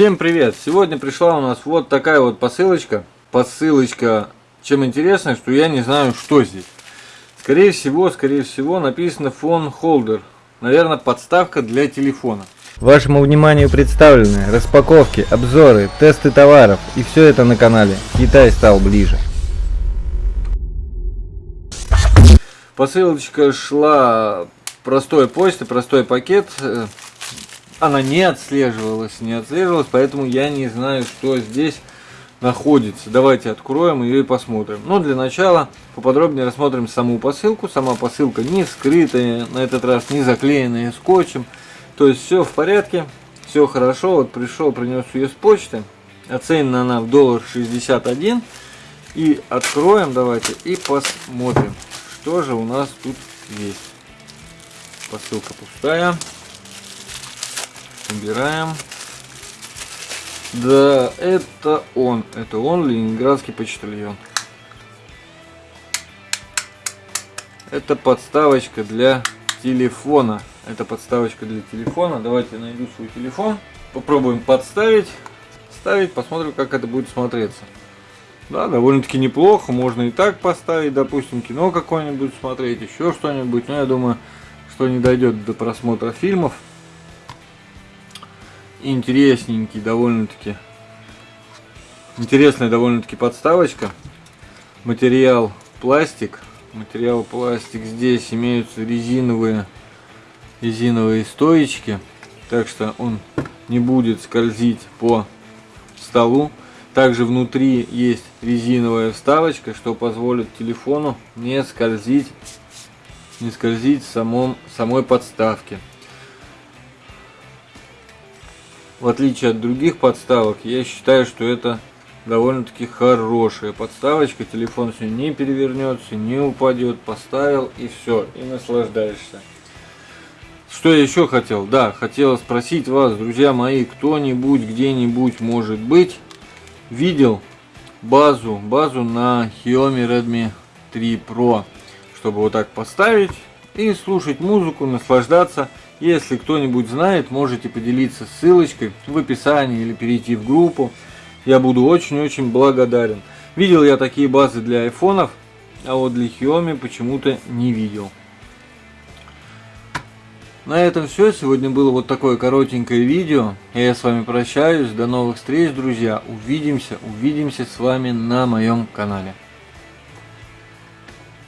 Всем привет! Сегодня пришла у нас вот такая вот посылочка. Посылочка, чем интересно, что я не знаю, что здесь. Скорее всего, скорее всего, написано фон холдер. Наверное, подставка для телефона. Вашему вниманию представлены распаковки, обзоры, тесты товаров и все это на канале Китай стал ближе. Посылочка шла простой почты, простой пакет она не отслеживалась, не отслеживалась, поэтому я не знаю, что здесь находится. Давайте откроем ее и посмотрим. Но для начала поподробнее рассмотрим саму посылку. Сама посылка не скрытая, на этот раз не заклеенная скотчем. То есть все в порядке, все хорошо. Вот пришел, принес ее с почты. Оценена она в доллар 61. И откроем давайте и посмотрим, что же у нас тут есть. Посылка пустая. Убираем. Да, это он. Это он, Ленинградский почтальон. Это подставочка для телефона. Это подставочка для телефона. Давайте найду свой телефон. Попробуем подставить. Ставить, посмотрим, как это будет смотреться. Да, довольно-таки неплохо. Можно и так поставить, допустим, кино какое-нибудь смотреть, еще что-нибудь. Но я думаю, что не дойдет до просмотра фильмов интересненький довольно-таки. Интересная довольно-таки подставочка. Материал пластик. Материал пластик. Здесь имеются резиновые, резиновые стоечки. Так что он не будет скользить по столу. Также внутри есть резиновая вставочка, что позволит телефону не скользить, не скользить в самом, самой подставке. В отличие от других подставок, я считаю, что это довольно-таки хорошая подставочка. Телефон все не перевернется, не упадет. Поставил и все, и наслаждаешься. Что я еще хотел? Да, хотел спросить вас, друзья мои, кто-нибудь где-нибудь, может быть, видел базу, базу на Xiaomi Redmi 3 Pro, чтобы вот так поставить и слушать музыку, наслаждаться если кто-нибудь знает, можете поделиться ссылочкой в описании или перейти в группу. Я буду очень-очень благодарен. Видел я такие базы для айфонов, а вот для Xiaomi почему-то не видел. На этом все. Сегодня было вот такое коротенькое видео. Я с вами прощаюсь. До новых встреч, друзья. Увидимся, увидимся с вами на моем канале.